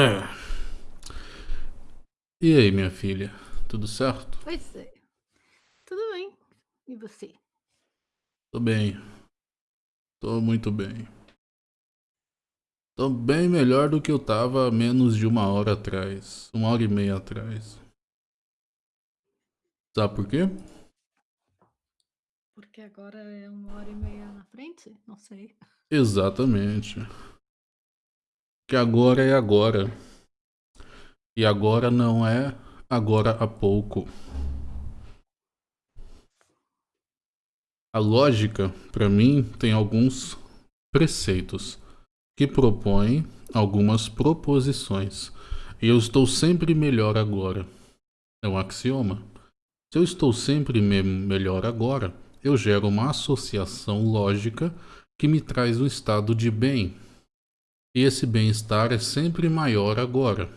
É. E aí, minha filha? Tudo certo? Pois é. Tudo bem. E você? Tô bem. Tô muito bem. Tô bem melhor do que eu tava menos de uma hora atrás. Uma hora e meia atrás. Sabe por quê? Porque agora é uma hora e meia na frente? Não sei. Exatamente. Que agora é agora. E agora não é agora há pouco. A lógica, para mim, tem alguns preceitos que propõem algumas proposições. E eu estou sempre melhor agora. É um axioma. Se eu estou sempre me melhor agora, eu gero uma associação lógica que me traz um estado de bem. E esse bem-estar é sempre maior agora.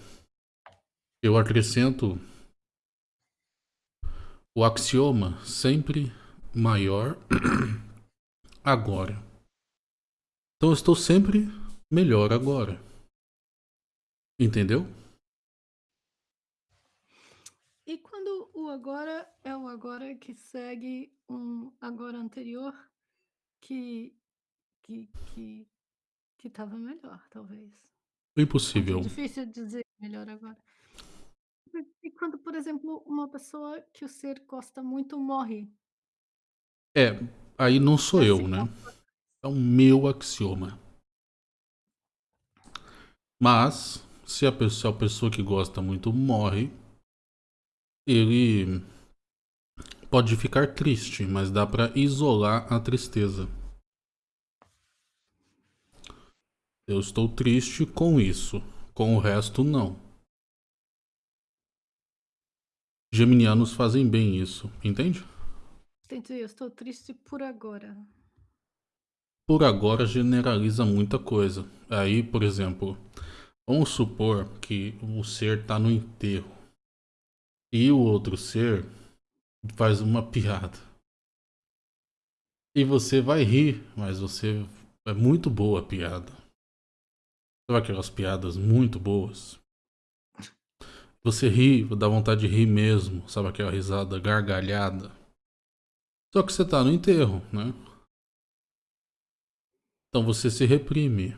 Eu acrescento o axioma sempre maior agora. Então eu estou sempre melhor agora. Entendeu? E quando o agora é o agora que segue um agora anterior que que que que estava melhor, talvez. Impossível. É difícil dizer melhor agora. E quando, por exemplo, uma pessoa que o ser gosta muito morre? É, aí não sou Já eu, se né? É o meu axioma. Mas, se a pessoa, a pessoa que gosta muito morre, ele pode ficar triste, mas dá pra isolar a tristeza. Eu estou triste com isso, com o resto não. Geminianos fazem bem isso, entende? Entendi, eu estou triste por agora. Por agora generaliza muita coisa. Aí, por exemplo, vamos supor que o ser está no enterro e o outro ser faz uma piada. E você vai rir, mas você é muito boa a piada. Sabe aquelas piadas muito boas? Você ri, dá vontade de rir mesmo, sabe aquela risada gargalhada? Só que você tá no enterro, né? Então você se reprime.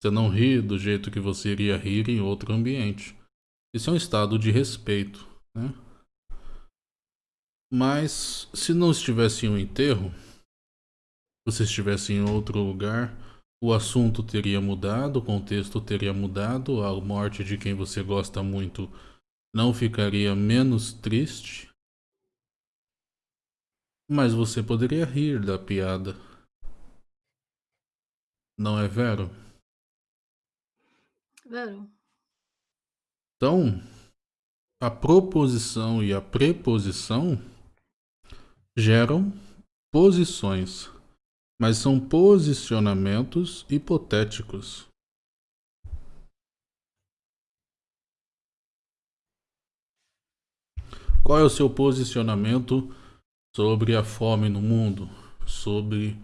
Você não ri do jeito que você iria rir em outro ambiente. Isso é um estado de respeito, né? Mas se não estivesse em um enterro, você estivesse em outro lugar, o assunto teria mudado, o contexto teria mudado, a morte de quem você gosta muito não ficaria menos triste, mas você poderia rir da piada. Não é vero? Vero. Então, a proposição e a preposição geram posições, mas são posicionamentos hipotéticos. Qual é o seu posicionamento sobre a fome no mundo? Sobre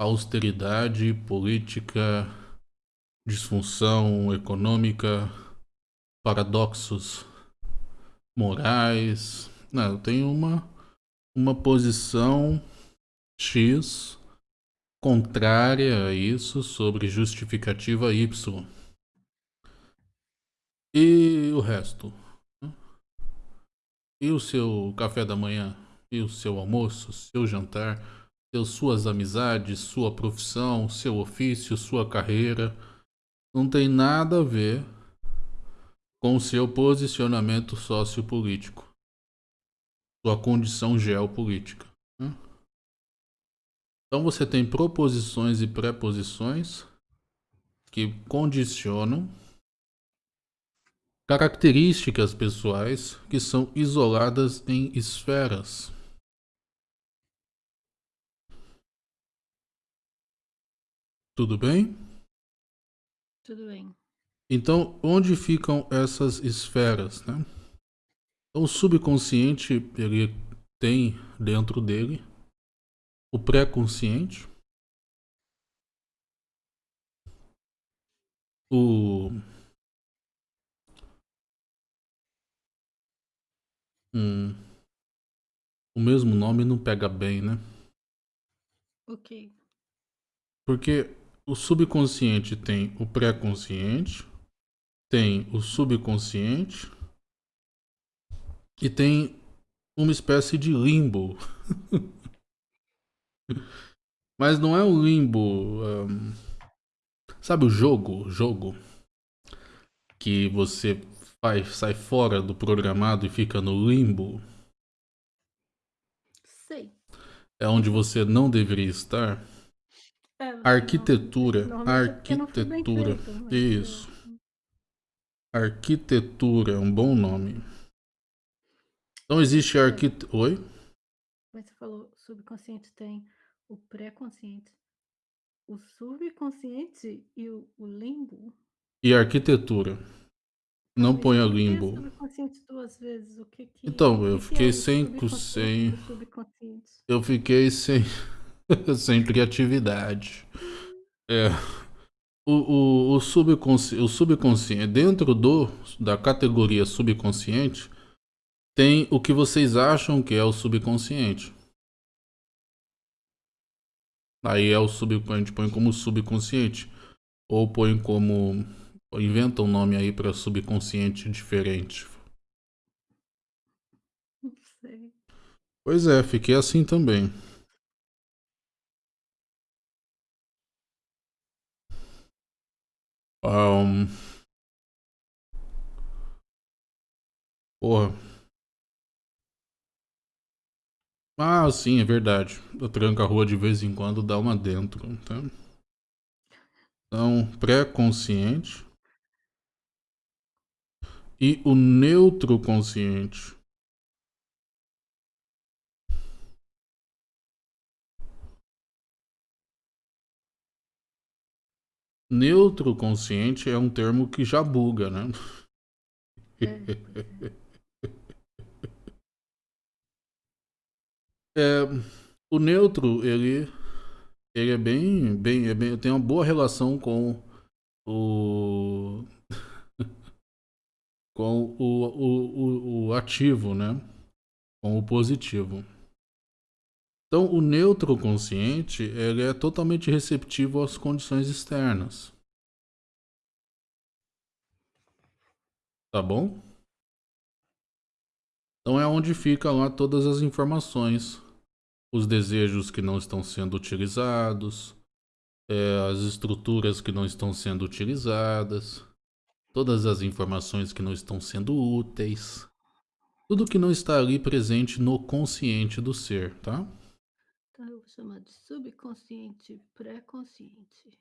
austeridade política, disfunção econômica, paradoxos morais? Não, eu tenho uma, uma posição X contrária a isso sobre justificativa Y. E o resto? E o seu café da manhã? E o seu almoço? Seu jantar? Suas amizades? Sua profissão? Seu ofício? Sua carreira? Não tem nada a ver com seu posicionamento sociopolítico. Sua condição geopolítica. Então você tem proposições e preposições que condicionam características pessoais que são isoladas em esferas. Tudo bem? Tudo bem. Então, onde ficam essas esferas, né? Então, o subconsciente, ele tem dentro dele o pré-consciente, o. Hum, o mesmo nome não pega bem, né? Ok. Porque o subconsciente tem o pré-consciente, tem o subconsciente e tem uma espécie de limbo. Mas não é um limbo. Um, sabe o jogo? Jogo que você faz, sai fora do programado e fica no limbo. Sei. É onde você não deveria estar. É, arquitetura, não, arquitetura. Feito, mas... Isso. Arquitetura é um bom nome. Então existe é. arquitetura. Oi? Mas você falou subconsciente tem o pré-consciente, o subconsciente e o, o limbo. E arquitetura. Não Mas ponha limbo. subconsciente duas vezes. O que que, então, eu que fiquei é sem. sem... Eu fiquei sem. sem criatividade. É. O, o, o, subconsci... o subconsciente, dentro do da categoria subconsciente, tem o que vocês acham que é o subconsciente. Aí é o subconsciente, põe como subconsciente. Ou põe como. Inventa um nome aí para subconsciente diferente. Não sei. Pois é, fiquei assim também. Um... Porra. Ah, sim, é verdade. Eu tranco a rua de vez em quando, dá uma dentro, tá? Então, pré-consciente e o neutro consciente. Neutro consciente é um termo que já buga, né? É, o neutro, ele, ele é bem, bem, é bem, tem uma boa relação com o com o, o, o, o ativo, né? Com o positivo. Então, o neutro consciente ele é totalmente receptivo às condições externas. Tá bom? Então é onde fica lá todas as informações os desejos que não estão sendo utilizados, é, as estruturas que não estão sendo utilizadas, todas as informações que não estão sendo úteis, tudo que não está ali presente no consciente do ser, tá? Então eu vou chamar de subconsciente pré-consciente,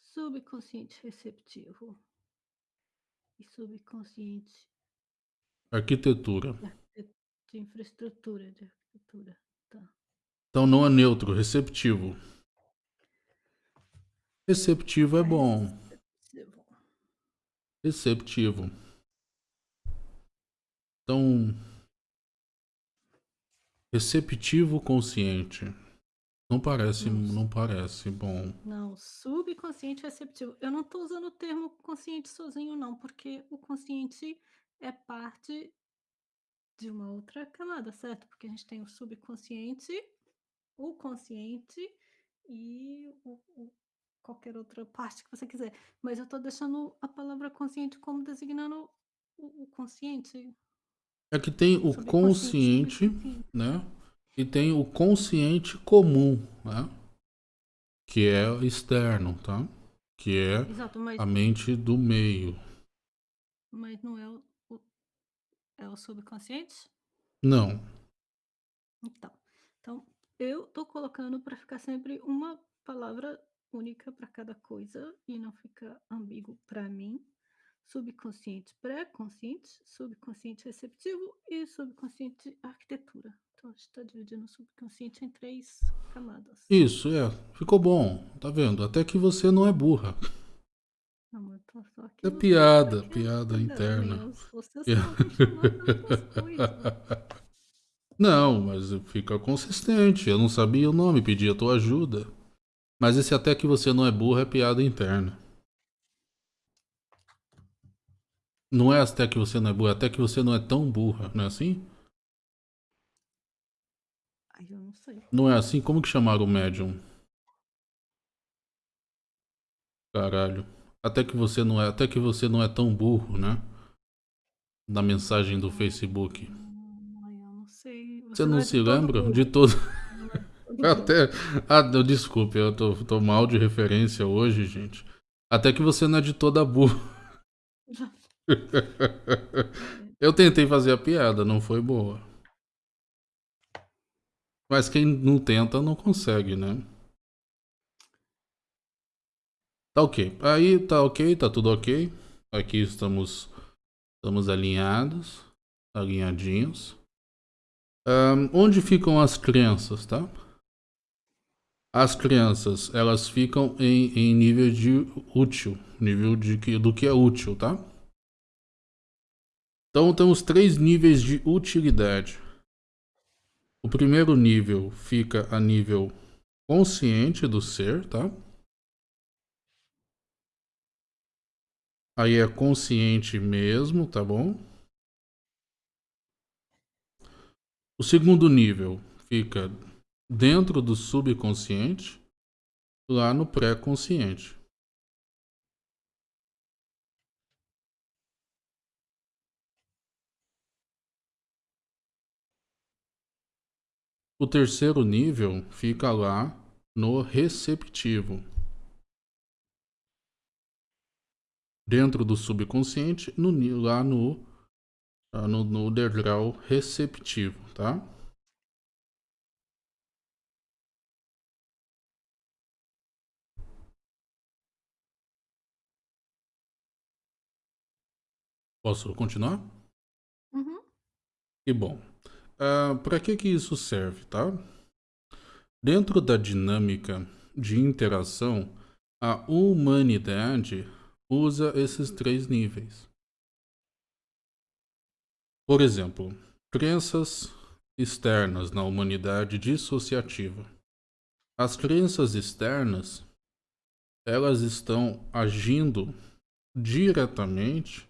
subconsciente receptivo e subconsciente arquitetura. De infraestrutura de arquitetura. Então não é neutro, receptivo. Receptivo é bom. Receptivo. Então, receptivo consciente. Não parece, não parece bom. Não, subconsciente receptivo. Eu não estou usando o termo consciente sozinho, não, porque o consciente é parte de uma outra camada, certo? Porque a gente tem o subconsciente o consciente e o, o, qualquer outra parte que você quiser. Mas eu estou deixando a palavra consciente como designando o, o consciente. É que tem o consciente, né? E tem o consciente comum, né? Que é externo, tá? Que é Exato, mas... a mente do meio. Mas não é o, o é o subconsciente? Não. Então, então eu tô colocando para ficar sempre uma palavra única para cada coisa e não ficar ambíguo para mim. Subconsciente pré-consciente, subconsciente receptivo e subconsciente arquitetura. Então a gente está dividindo o subconsciente em três camadas. Isso, é. Ficou bom. Tá vendo? Até que você não é burra. Não, eu tô só aqui é piada, piada interna. Você só coisas. Não, mas fica consistente. Eu não sabia o nome, pedi a tua ajuda. Mas esse até que você não é burro é piada interna. Não é até que você não é burra, até que você não é tão burra, não é assim? Ai, eu não sei. Não é assim? Como que chamaram o médium? Caralho. Até que você não é, até que você não é tão burro, né? Na mensagem do Facebook. Ai, eu não sei. Você não é de se lembra todo Não é de todo até ah, desculpe, eu tô, tô mal de referência hoje, gente. Até que você não é de toda burro. Eu tentei fazer a piada, não foi boa. Mas quem não tenta não consegue, né? Tá ok. Aí tá ok, tá tudo ok. Aqui estamos estamos alinhados, alinhadinhos. Ahn, onde ficam as crianças, tá? As crianças, elas ficam em, em nível de útil, nível de que, do que é útil, tá? Então temos três níveis de utilidade. O primeiro nível fica a nível consciente do ser, tá? Aí é consciente mesmo, tá bom? O segundo nível fica dentro do subconsciente, lá no pré-consciente. O terceiro nível fica lá no receptivo. Dentro do subconsciente, no, lá no, no, no degrau receptivo, tá? Posso continuar? Uhum. Que bom. Para que, que isso serve, tá? Dentro da dinâmica de interação, a humanidade usa esses três níveis. Por exemplo, crenças externas na humanidade dissociativa. As crenças externas, elas estão agindo diretamente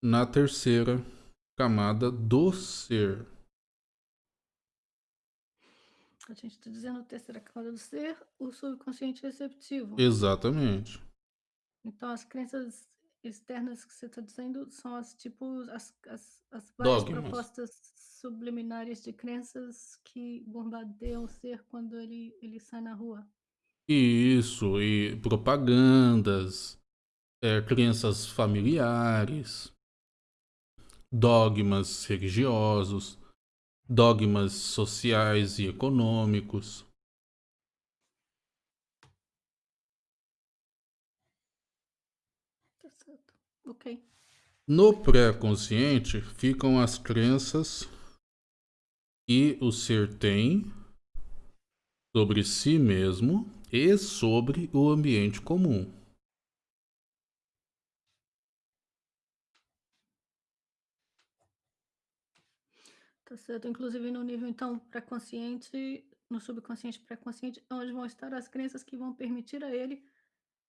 na terceira camada do ser. A gente está dizendo a terceira camada do ser, o subconsciente receptivo. Exatamente. Então, as crenças externas que você está dizendo são as tipos, as, as, as várias Dogmas. propostas subliminares de crenças que bombardeiam o ser quando ele, ele sai na rua. Isso, e propagandas, é, crenças familiares, dogmas religiosos, dogmas sociais e econômicos. Tá certo. Ok. No pré-consciente ficam as crenças que o ser tem sobre si mesmo e sobre o ambiente comum. Tá certo. Inclusive no nível, então, pré-consciente, no subconsciente pré-consciente, onde vão estar as crenças que vão permitir a ele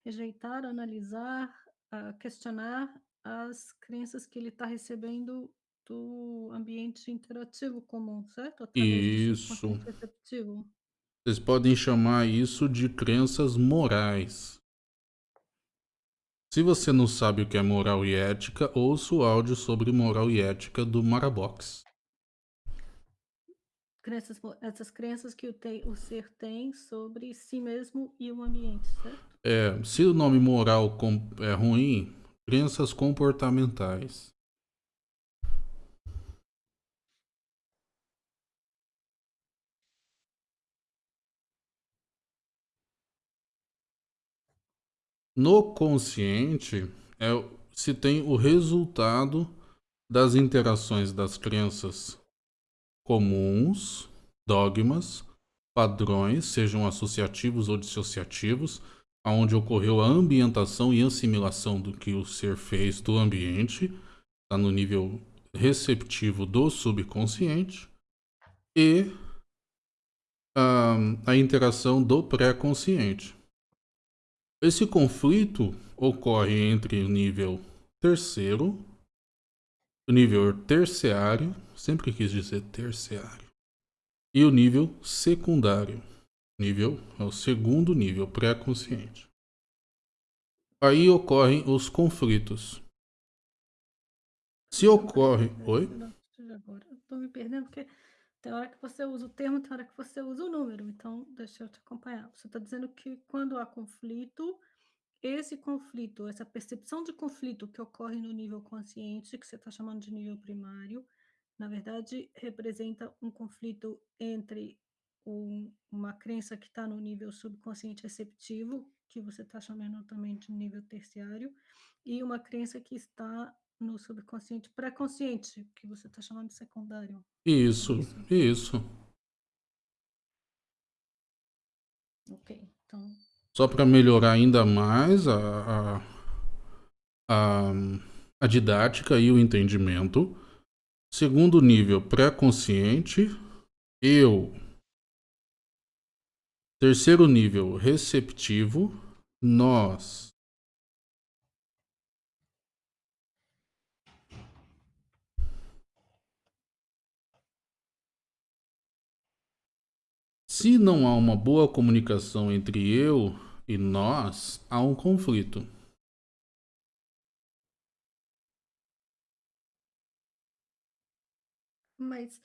rejeitar, analisar, ah, questionar as crenças que ele está recebendo do ambiente interativo comum, certo? Através Isso. Vocês podem chamar isso de crenças morais. Se você não sabe o que é moral e ética, ouça o áudio sobre moral e ética do Marabox. Crenças, essas crenças que o, o ser tem sobre si mesmo e o ambiente, certo? É, se o nome moral é ruim, crenças comportamentais. No consciente, é, se tem o resultado das interações das crenças comuns, dogmas, padrões, sejam associativos ou dissociativos, aonde ocorreu a ambientação e assimilação do que o ser fez do ambiente, está no nível receptivo do subconsciente, e ahn, a interação do pré-consciente. Esse conflito ocorre entre o nível terceiro, o nível terciário, sempre quis dizer terciário, e o nível secundário. Nível é o segundo nível pré-consciente. Aí ocorrem os conflitos. Se ocorre. Oi? Agora, eu tô me perdendo porque tem hora que você usa o termo, tem hora que você usa o número. Então, deixa eu te acompanhar. Você está dizendo que quando há conflito, esse conflito, essa percepção de conflito que ocorre no nível consciente, que você está chamando de nível primário, na verdade, representa um conflito entre um, uma crença que está no nível subconsciente receptivo, que você está chamando também de nível terciário, e uma crença que está no subconsciente pré-consciente, que você está chamando de secundário. Isso, isso, isso. Ok, então. Só para melhorar ainda mais a, a, a, a didática e o entendimento. Segundo nível pré-consciente, eu. Terceiro nível receptivo, nós. Se não há uma boa comunicação entre eu e nós, há um conflito. Mas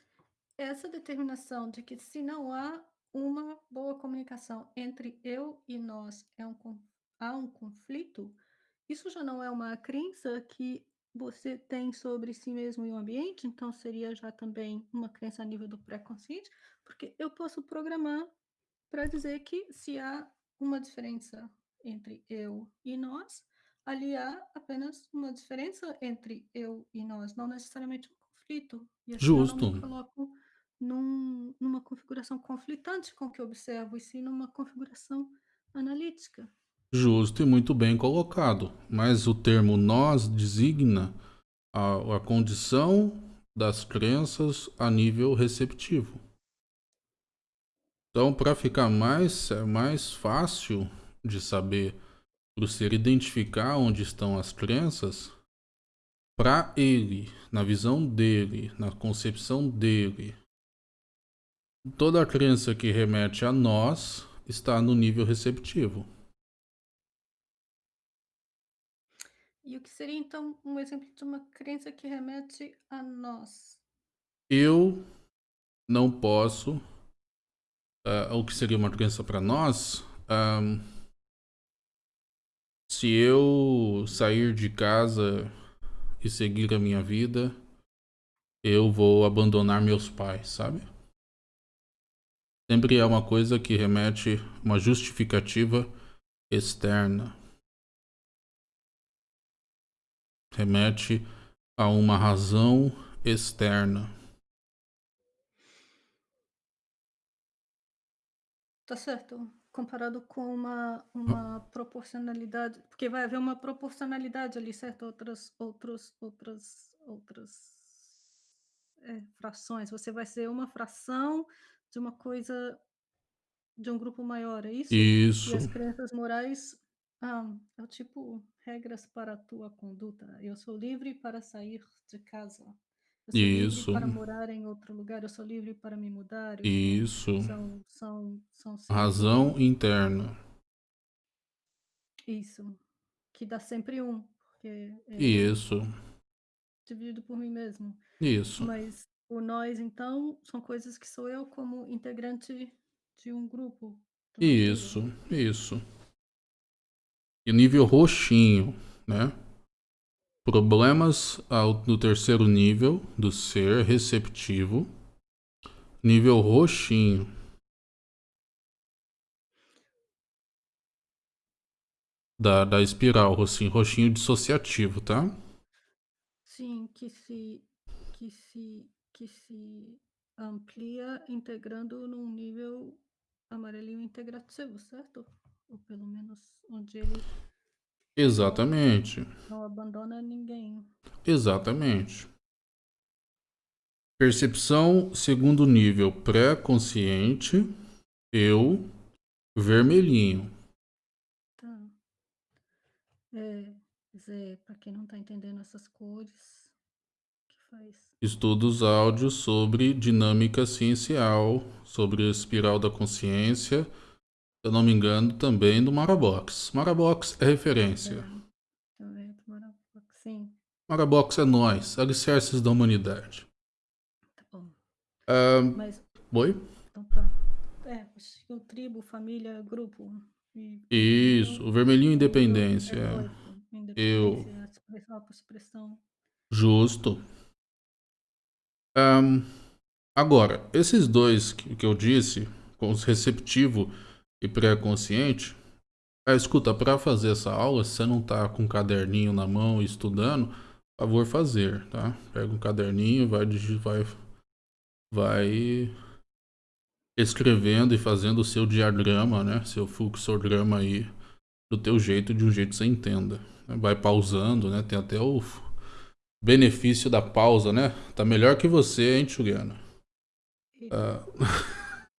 essa determinação de que se não há uma boa comunicação entre eu e nós, é um, há um conflito, isso já não é uma crença que você tem sobre si mesmo e o ambiente, então seria já também uma crença a nível do pré-consciente, porque eu posso programar para dizer que se há uma diferença entre eu e nós, ali há apenas uma diferença entre eu e nós, não necessariamente um conflito. E assim Justo. eu não me coloco num, numa configuração conflitante com o que eu observo, e sim numa configuração analítica. Justo e muito bem colocado. Mas o termo nós designa a, a condição das crenças a nível receptivo. Então, para ficar mais, é mais fácil de saber, para o ser identificar onde estão as crenças, para ele, na visão dele, na concepção dele, toda a crença que remete a nós está no nível receptivo. E o que seria então um exemplo de uma crença que remete a nós? Eu não posso. Uh, o que seria uma crença para nós? Um, se eu sair de casa e seguir a minha vida, eu vou abandonar meus pais, sabe? Sempre é uma coisa que remete uma justificativa externa. remete a uma razão externa. Tá certo. Comparado com uma, uma proporcionalidade, porque vai haver uma proporcionalidade ali, certo? Outras, outros, outras, outras é, frações. Você vai ser uma fração de uma coisa de um grupo maior, é isso? Isso. E as crenças morais ah, é o tipo regras para a tua conduta. Eu sou livre para sair de casa. Eu sou Isso. livre para morar em outro lugar. Eu sou livre para me mudar. Eu Isso. São, são, são, Razão interna. Isso. Que dá sempre um. Porque é Isso. Dividido por mim mesmo. Isso. Mas o nós, então, são coisas que sou eu como integrante de um grupo. Isso, isso. E nível roxinho, né? Problemas ao, no terceiro nível do ser receptivo. Nível roxinho. Da, da espiral, roxinho, roxinho dissociativo, tá? Sim, que se, que se, que se amplia integrando num nível amarelinho integrativo, certo? ou pelo menos onde ele Exatamente. Não, abandona ninguém. Exatamente. Percepção segundo nível pré-consciente, eu, vermelhinho. Tá. É, Zé, para quem não está entendendo essas cores, que faz? Estudos áudios sobre dinâmica ciencial, sobre a espiral da consciência, se eu não me engano, também do Marabox. Marabox é referência. Também do Marabox, sim. Marabox é nós, alicerces da humanidade. Tá bom. Ah, Mas, Oi? então tá. É, o tribo, família, grupo. e- Isso, o vermelhinho independência. É é. Eu. independência, expressão, autoexpressão. Justo. Ahn, agora, esses dois que, que eu disse, com os receptivo e pré-consciente, ah, escuta, para fazer essa aula, se você não tá com um caderninho na mão e estudando, por favor fazer, tá? Pega um caderninho, vai, vai, vai escrevendo e fazendo o seu diagrama, né? Seu fluxograma aí, do teu jeito, de um jeito que você entenda. Vai pausando, né? Tem até o benefício da pausa, né? Tá melhor que você, hein, Juliana? Ah,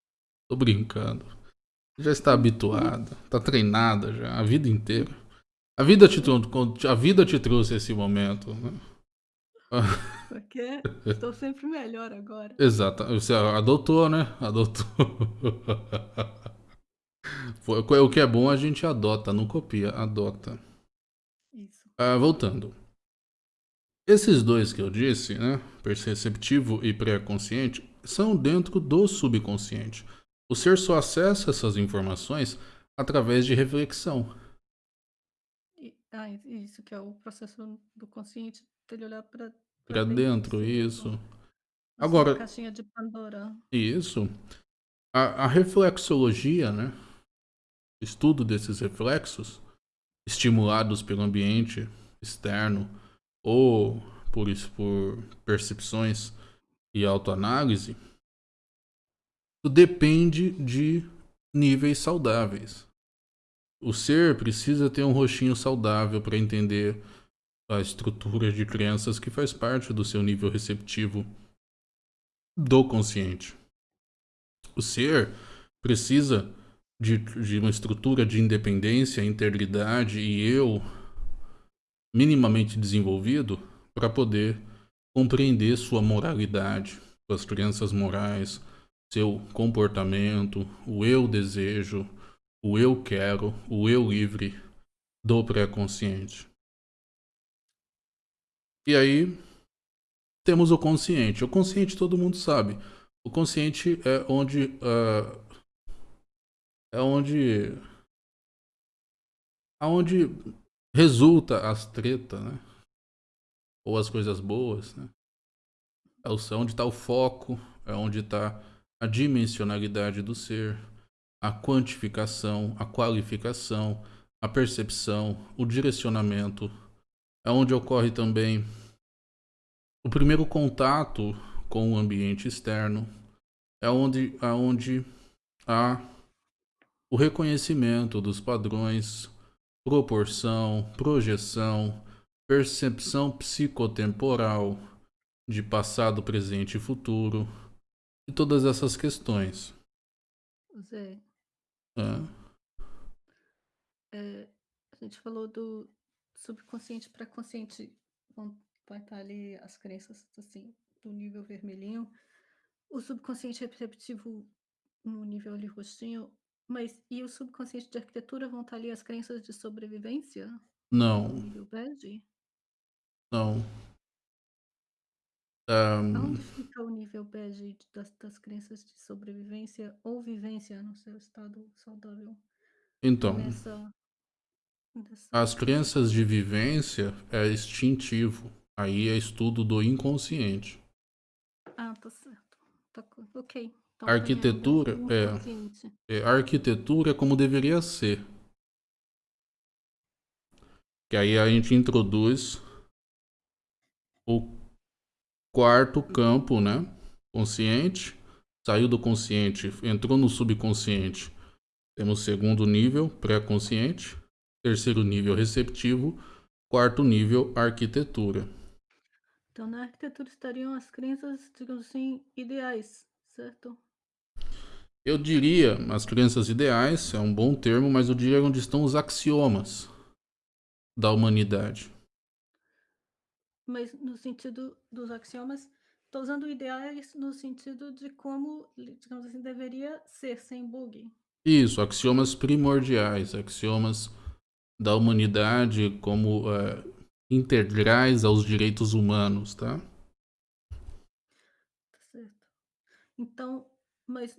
Tô brincando. Já está habituada, tá treinada já a vida inteira. A vida te, a vida te trouxe esse momento. Né? Porque estou sempre melhor agora. Exato. Você adotou, né? Adotou. O que é bom a gente adota, não copia, adota. Isso. Ah, voltando. Esses dois que eu disse, né? Perceptivo e pré-consciente, são dentro do subconsciente. O ser só acessa essas informações através de reflexão. E- ah, isso que é o processo do consciente, dele olhar para Pra dentro, isso. A Agora- sua caixinha de Pandora. Isso. A, a reflexologia, né? Estudo desses reflexos, estimulados pelo ambiente externo ou por, isso- por percepções e autoanálise, isso depende de níveis saudáveis. O ser precisa ter um rostinho saudável para entender a estrutura de crenças que faz parte do seu nível receptivo do consciente. O ser precisa de, de uma estrutura de independência, integridade e eu minimamente desenvolvido para poder compreender sua moralidade, suas crenças morais, seu comportamento, o eu desejo, o eu quero, o eu livre do pré-consciente. E aí temos o consciente. O consciente todo mundo sabe. O consciente é onde ah, é onde aonde resulta as tretas, né? Ou as coisas boas, né? É é onde está o foco, é onde está a dimensionalidade do ser, a quantificação, a qualificação, a percepção, o direcionamento. É onde ocorre também o primeiro contato com o ambiente externo. É onde, é onde há o reconhecimento dos padrões, proporção, projeção, percepção psicotemporal de passado, presente e futuro, e todas essas questões. Zé, né? é, a gente falou do subconsciente para consciente. Vão, vai estar ali as crenças assim, do nível vermelhinho. O subconsciente receptivo no nível ali roxinho. Mas e o subconsciente de arquitetura vão estar ali as crenças de sobrevivência Não, no nível bege? não. Ahn, Aonde fica o nível bege das, das crenças de sobrevivência ou vivência no seu estado saudável? então, Nessa, nessa as crenças de vivência é instintivo. Aí é estudo do inconsciente. Ah, tá certo. Tá, co- ok. Então, Arquitetura, tem ainda o é. inconsciente. É, a arquitetura é como deveria ser. Que aí a gente introduz o quarto campo, né? Consciente. Saiu do consciente, entrou no subconsciente. Temos segundo nível, pré-consciente. Terceiro nível, receptivo. Quarto nível, arquitetura. Então, na arquitetura estariam as crenças, digamos assim, ideais, certo? Eu diria, as crenças ideais é um bom termo, mas eu diria onde estão os axiomas da humanidade. Mas no sentido dos axiomas, estou usando ideais no sentido de como, digamos assim, deveria ser sem bug. Isso, axiomas primordiais, axiomas da humanidade como é, integrais aos direitos humanos, tá? Tá certo. Então, mas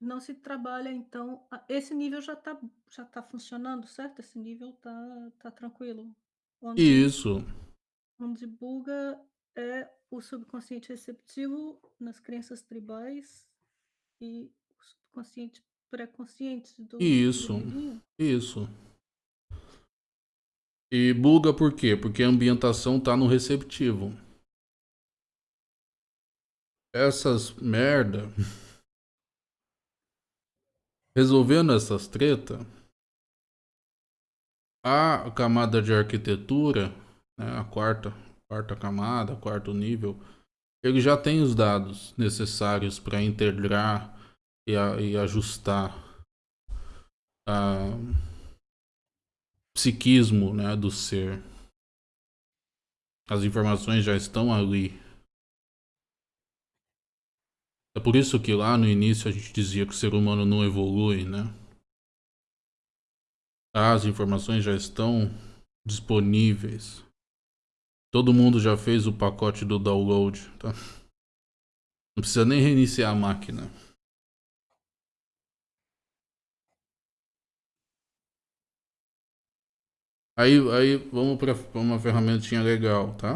não se trabalha, então, esse nível já está já tá funcionando, certo? Esse nível tá, tá tranquilo. Onde, Isso. Onde buga é o subconsciente receptivo nas crenças tribais e o subconsciente pré-consciente do Isso, do isso. E buga por quê? Porque a ambientação tá no receptivo. Essas merda resolvendo essas treta, a camada de arquitetura, né, a quarta, quarta camada, quarto nível, ele já tem os dados necessários para integrar e, a, e ajustar a psiquismo né, do ser. As informações já estão ali. É por isso que lá no início a gente dizia que o ser humano não evolui, né? As informações já estão disponíveis. Todo mundo já fez o pacote do download, tá? Não precisa nem reiniciar a máquina. Aí, aí vamos para uma ferramentinha legal, tá?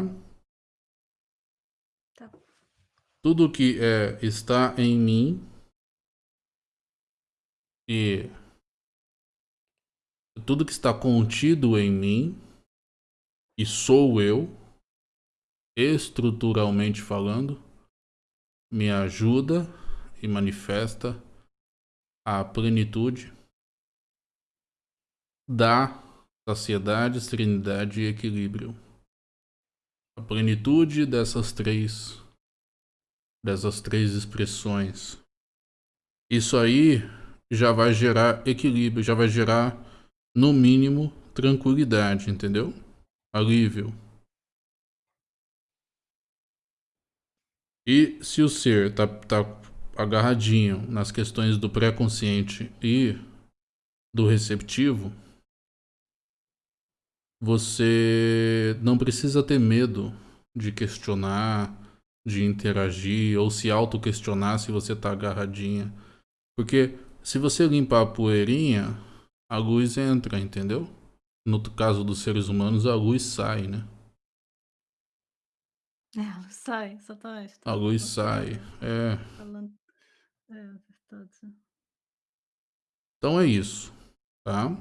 tudo que é, está em mim e tudo que está contido em mim e sou eu, estruturalmente falando, me ajuda e manifesta a plenitude da saciedade, serenidade e equilíbrio. A plenitude dessas três dessas três expressões. Isso aí já vai gerar equilíbrio, já vai gerar, no mínimo, tranquilidade, entendeu? Alívio. E se o ser tá, tá agarradinho nas questões do pré-consciente e do receptivo, você não precisa ter medo de questionar, de interagir ou se auto-questionar se você tá agarradinha. Porque se você limpar a poeirinha, a luz entra, entendeu? No caso dos seres humanos, a luz sai, né? É, a luz sai, exatamente. A luz sai, é. Falando... É, verdade. Então é isso, tá? Um...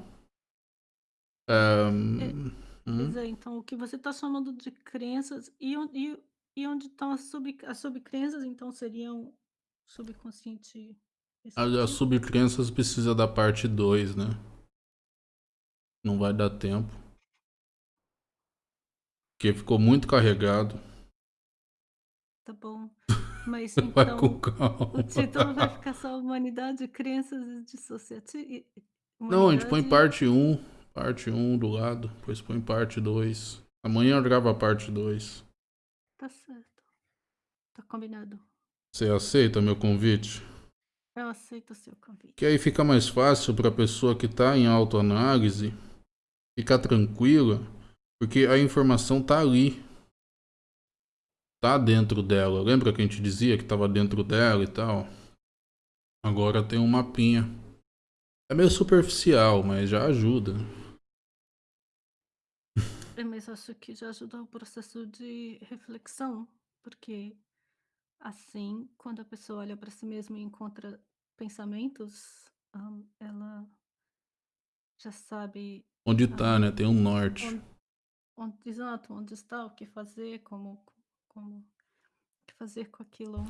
É, Hum? É, então o que você está chamando de crenças e, e, e onde estão as, sub, as subcrenças, então, seriam subconsciente As subcrenças precisa da parte 2, né? Não vai dar tempo. Porque ficou muito carregado. Tá bom. Mas então, o título vai ficar só Humanidade, Crenças Dissociativas? Não, a gente põe parte 1, um, parte 1 um do lado, depois põe parte 2. Amanhã eu gravo a parte 2. Tá certo. Tá combinado. Você aceita meu convite? Eu aceito o seu convite. Que aí fica mais fácil para a pessoa que está em autoanálise ficar tranquila, porque a informação tá ali. Tá dentro dela. Lembra que a gente dizia que estava dentro dela e tal? Agora tem um mapinha. É meio superficial, mas já ajuda. É, mas acho que já ajuda o processo de reflexão, porque assim, quando a pessoa olha para si mesma e encontra pensamentos, um, ela já sabe. Onde está, né? Tem um norte. Onde, onde, exato, onde está, o que fazer, como, como fazer com aquilo.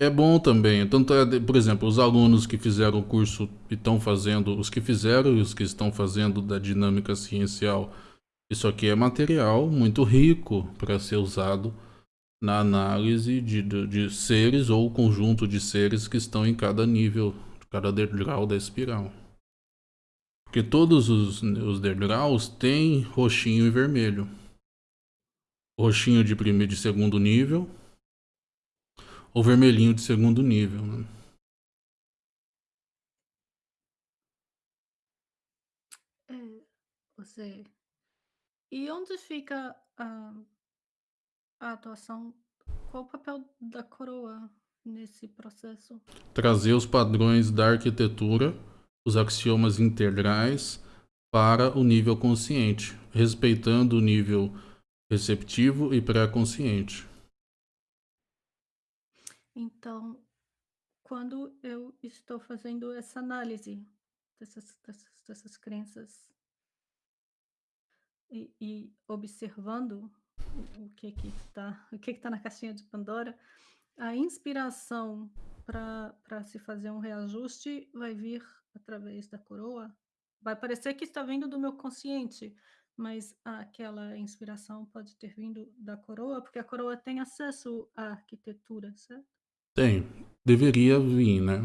É bom também. Tanto é, por exemplo, os alunos que fizeram o curso e estão fazendo, os que fizeram e os que estão fazendo da dinâmica ciencial isso aqui é material muito rico para ser usado na análise de, de, de, seres ou conjunto de seres que estão em cada nível, cada degrau da espiral. Porque todos os, os degraus têm roxinho e vermelho. Roxinho de primeiro de segundo nível ou vermelhinho de segundo nível, né? É, você. E onde fica a, a atuação? Qual o papel da coroa nesse processo? Trazer os padrões da arquitetura, os axiomas integrais para o nível consciente, respeitando o nível receptivo e pré-consciente. Então, quando eu estou fazendo essa análise dessas, dessas, dessas crenças e, e observando o, que que está o que que tá na caixinha de Pandora, a inspiração para se fazer um reajuste vai vir através da coroa? Vai parecer que está vindo do meu consciente, mas aquela inspiração pode ter vindo da coroa, porque a coroa tem acesso à arquitetura, certo? Tem. Deveria vir, né?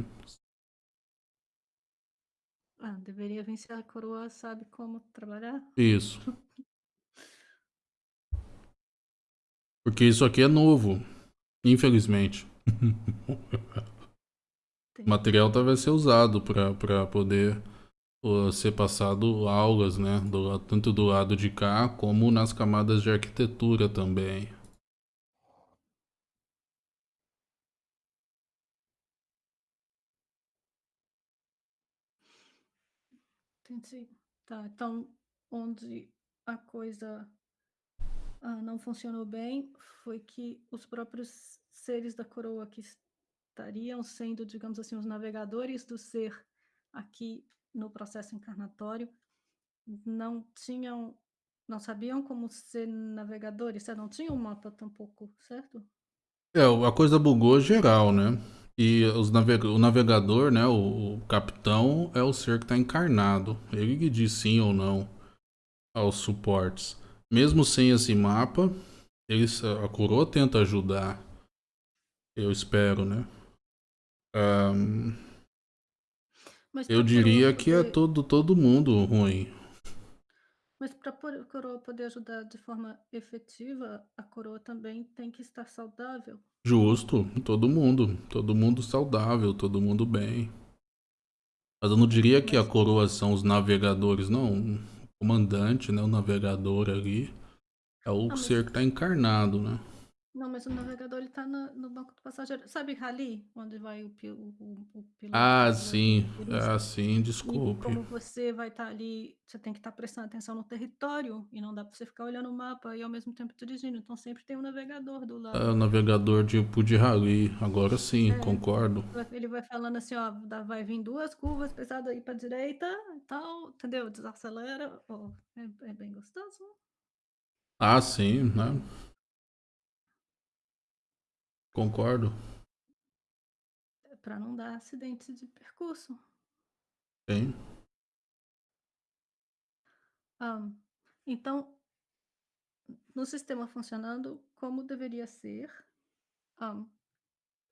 Ah, deveria vir se a coroa sabe como trabalhar. Isso. Porque isso aqui é novo, infelizmente. o material vai ser usado para poder ser passado aulas, né? Do, tanto do lado de cá como nas camadas de arquitetura também. Entendi. Tá, então onde a coisa ah, não funcionou bem foi que os próprios seres da coroa que estariam sendo, digamos assim, os navegadores do ser aqui no processo encarnatório não tinham, não sabiam como ser navegadores, não tinham um mapa tampouco, certo? É, a coisa bugou geral, né? E os naveg o navegador, né, o, o, capitão, é o ser que está encarnado. Ele que diz sim ou não aos suportes. Mesmo sem esse mapa, eles, a coroa tenta ajudar. Eu espero, né? Um, eu diria poder... que é todo, todo mundo ruim. Mas para a coroa poder ajudar de forma efetiva, a coroa também tem que estar saudável. Justo, todo mundo, todo mundo saudável, todo mundo bem. Mas eu não diria que a coroa são os navegadores, não. O comandante, né, o navegador ali, é o ah, ser que está encarnado, né? Não, mas o navegador ele tá no, no banco do passageiro. Sabe rally? Onde vai o, o, o, piloto? Ah, sim. Ah, sim, desculpe. E como você vai estar tá ali, você tem que estar tá prestando atenção no território e não dá para você ficar olhando o mapa e ao mesmo tempo dirigindo. Então sempre tem um navegador do lado. É, o navegador tipo de rally. Agora sim, é, concordo. Ele vai falando assim, ó, vai vir duas curvas pesadas aí para direita e tal, entendeu? Desacelera. Oh, é, é bem gostoso. Ah, sim, né? Concordo. É para não dar acidente de percurso. Sim. Um, então, no sistema funcionando como deveria ser, um,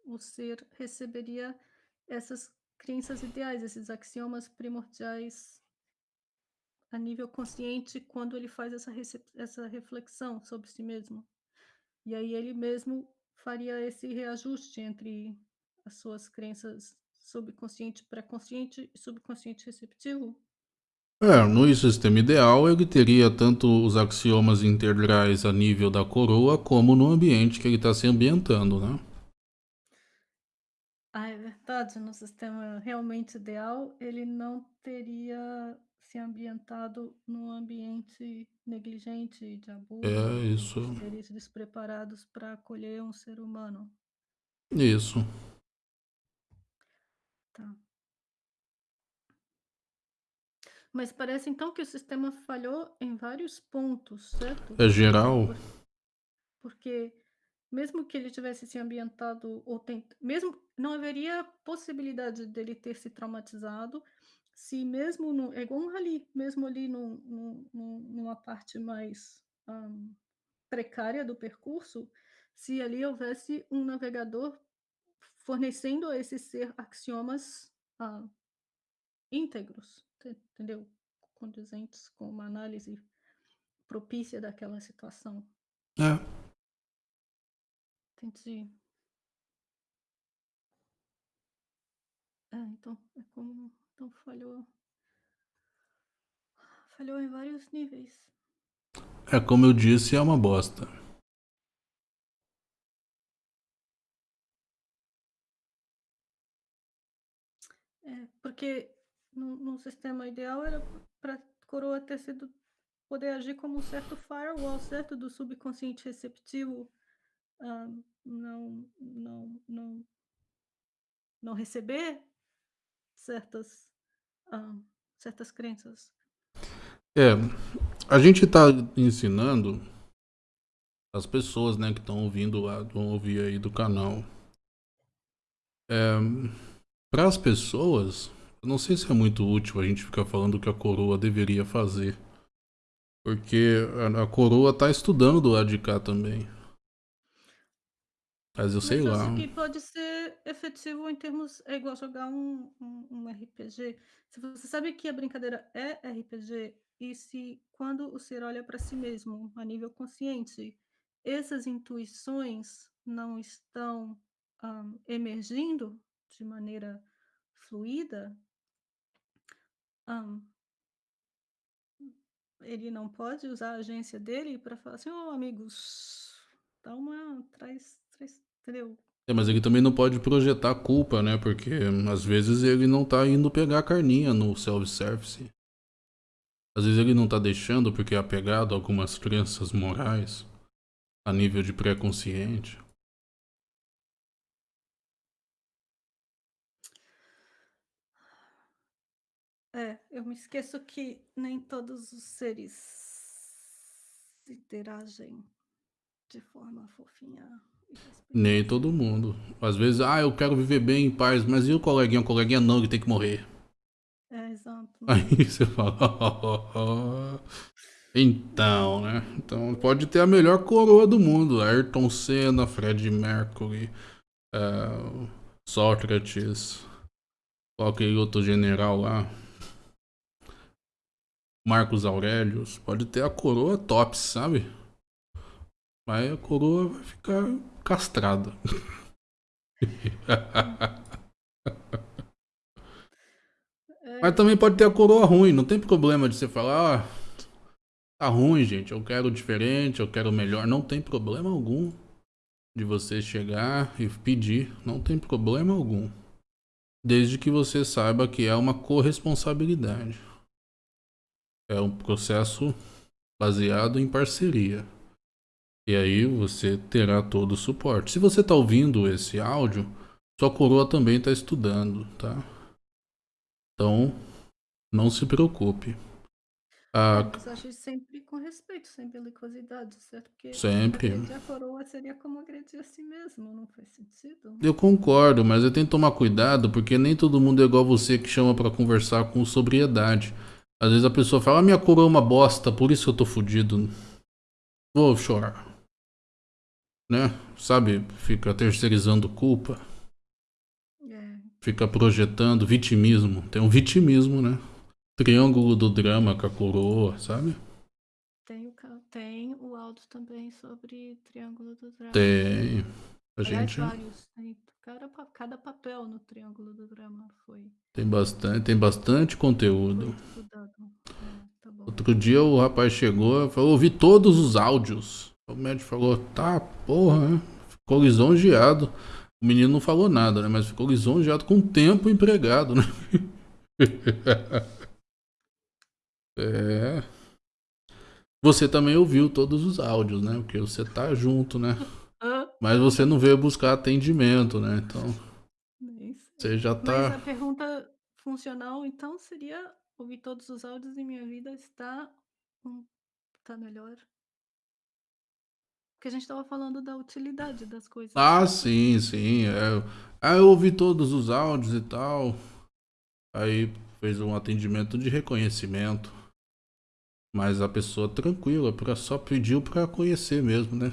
o ser receberia essas crenças ideais, esses axiomas primordiais a nível consciente quando ele faz essa, essa reflexão sobre si mesmo. E aí ele mesmo faria esse reajuste entre as suas crenças subconsciente, pré-consciente e subconsciente receptivo? É, no sistema ideal, ele teria tanto os axiomas integrais a nível da coroa, como no ambiente que ele está se ambientando, né? Ah, é verdade. No sistema realmente ideal, ele não teria se ambientado num ambiente negligente de abuso, é isso. seres despreparados para acolher um ser humano. Isso. Tá. Mas parece então que o sistema falhou em vários pontos, certo? É geral. Porque mesmo que ele tivesse se ambientado ou tent... mesmo não haveria possibilidade dele ter se traumatizado se mesmo no, é igual um rally, mesmo ali numa parte mais um, precária do percurso, se ali houvesse um navegador fornecendo a esse ser axiomas uh, íntegros, entendeu? Condizentes com uma análise propícia daquela situação. É. entendi. É, então, é como então falhou falhou em vários níveis. É como eu disse, é uma bosta. É, porque no, no sistema ideal era para coroa ter sido poder agir como um certo firewall, certo, do subconsciente receptivo, ah, não, não, não, não receber certas, certas crenças. É, a gente está ensinando as pessoas, né, que estão ouvindo lá, vão ouvir aí do canal. É, para as pessoas, eu não sei se é muito útil a gente ficar falando o que a coroa deveria fazer. Porque a, a coroa está estudando do lado de cá também. Mas eu sei Mas lá. acho que pode ser efetivo em termos. É igual jogar um, um, um RPG. Se você sabe que a brincadeira é RPG, e se quando o ser olha para si mesmo a nível consciente, essas intuições não estão um, emergindo de maneira fluida, um, ele não pode usar a agência dele para falar assim, ô oh, amigos, dá uma. traz. Entendeu? É, mas ele também não pode projetar culpa, né? Porque às vezes ele não tá indo pegar a carninha no self-service. Às vezes ele não tá deixando porque é apegado a algumas crenças morais a nível de pré-consciente. É, eu me esqueço que nem todos os seres interagem de forma fofinha. Nem todo mundo. Às vezes, ah, eu quero viver bem em paz, mas e o coleguinha? O coleguinha não, ele tem que morrer. É, exato. Aí você fala, oh, então, né? Então pode ter a melhor coroa do mundo. Ayrton Senna, Fred Mercury, uh, Sócrates, qualquer outro general lá. Marcos Aurelius. Pode ter a coroa top, sabe? Mas a coroa vai ficar castrada. Mas também pode ter a coroa ruim, não tem problema de você falar, ah, tá ruim, gente, eu quero diferente, eu quero melhor. Não tem problema algum de você chegar e pedir, não tem problema algum. Desde que você saiba que é uma corresponsabilidade. É um processo baseado em parceria. E aí você terá todo o suporte. Se você está ouvindo esse áudio, sua coroa também está estudando, tá? Então, não se preocupe. Ah, mas sempre com respeito, sem belicosidade, certo? Porque sempre. a coroa seria como agredir a si mesmo, não faz sentido. Eu concordo, mas eu tenho que tomar cuidado, porque nem todo mundo é igual você que chama para conversar com sobriedade. Às vezes a pessoa fala, ah, minha coroa é uma bosta, por isso eu tô fudido. Vou chorar né? Sabe, fica terceirizando culpa. É. Fica projetando vitimismo. Tem um vitimismo, né? Triângulo do drama com a coroa, sabe? Tem o, tem o áudio também sobre Triângulo do Drama. Tem. A Aliás, gente... vários. Cada, cada papel no Triângulo do Drama foi. Tem bastante, tem bastante conteúdo. É, tá Outro dia o rapaz chegou e falou: ouvi todos os áudios. O médico falou, tá, porra, né? Ficou lisonjeado. O menino não falou nada, né? Mas ficou lisonjeado com o tempo empregado, né? é. Você também ouviu todos os áudios, né? Porque você tá junto, né? Mas você não veio buscar atendimento, né? Então. Você já tá. Mas a pergunta funcional, então, seria ouvir todos os áudios e minha vida está. Tá melhor? Porque a gente estava falando da utilidade das coisas. Ah, sim, sim. É. Aí eu ouvi todos os áudios e tal. Aí fez um atendimento de reconhecimento. Mas a pessoa tranquila, pra, só pediu pra conhecer mesmo, né?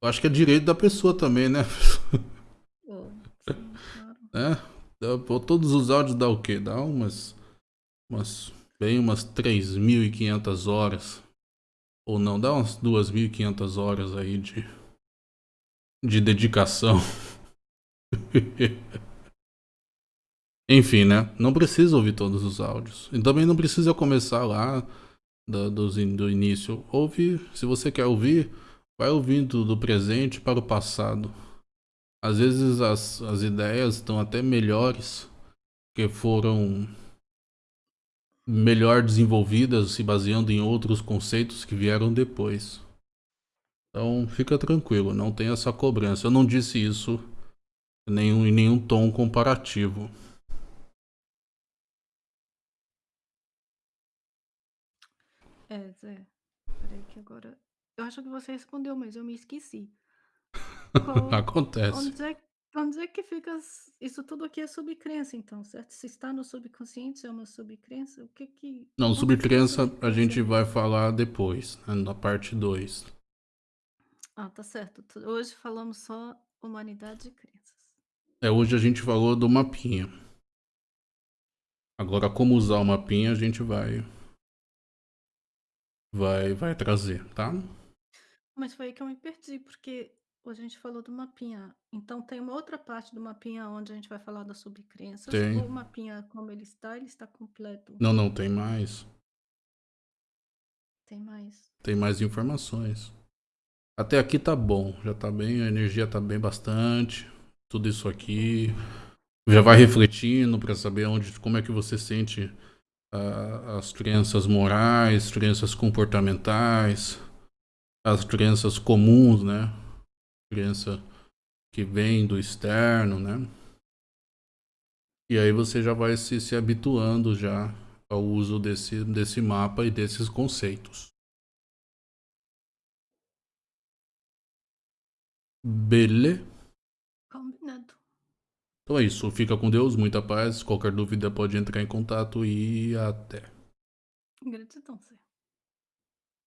Eu acho que é direito da pessoa também, né? Oh, sim, claro. É, todos os áudios dá o quê? Dá umas, umas bem umas 3.500 horas ou não, dá umas 2.500 horas aí de, de dedicação. Enfim, né? Não precisa ouvir todos os áudios. E também não precisa começar lá do, do, do início. Ouve, se você quer ouvir, vai ouvindo do presente para o passado. Às vezes as, as ideias estão até melhores, que foram melhor desenvolvidas se baseando em outros conceitos que vieram depois. Então fica tranquilo, não tem essa cobrança. Eu não disse isso em nenhum, em nenhum tom comparativo. É, Zé. Peraí que agora. Eu acho que você respondeu, mas eu me esqueci. Qual... Acontece. Onde é, onde é que fica. Isso tudo aqui é subcrença, então, certo? Se está no subconsciente, é uma subcrença? O que que. Não, subcrença a gente vai falar depois, né, na parte 2. Ah, tá certo. Hoje falamos só humanidade e crenças. É, hoje a gente falou do mapinha. Agora, como usar o mapinha, a gente vai vai vai trazer, tá? Mas foi aí que eu me perdi, porque a gente falou do mapinha. Então tem uma outra parte do mapinha onde a gente vai falar das subcrenças. Tem. O mapinha como ele está, ele está completo. Não, não, tem mais. Tem mais. Tem mais informações. Até aqui tá bom, já tá bem, a energia tá bem bastante. Tudo isso aqui já vai refletindo para saber onde, como é que você sente uh, as crenças morais, crenças comportamentais, as crenças comuns, né? Crença que vem do externo, né? E aí você já vai se, se habituando já ao uso desse, desse mapa e desses conceitos. Beleza? Combinado. Então é isso. Fica com Deus, muita paz. Qualquer dúvida pode entrar em contato e até. Gratidão, Zé.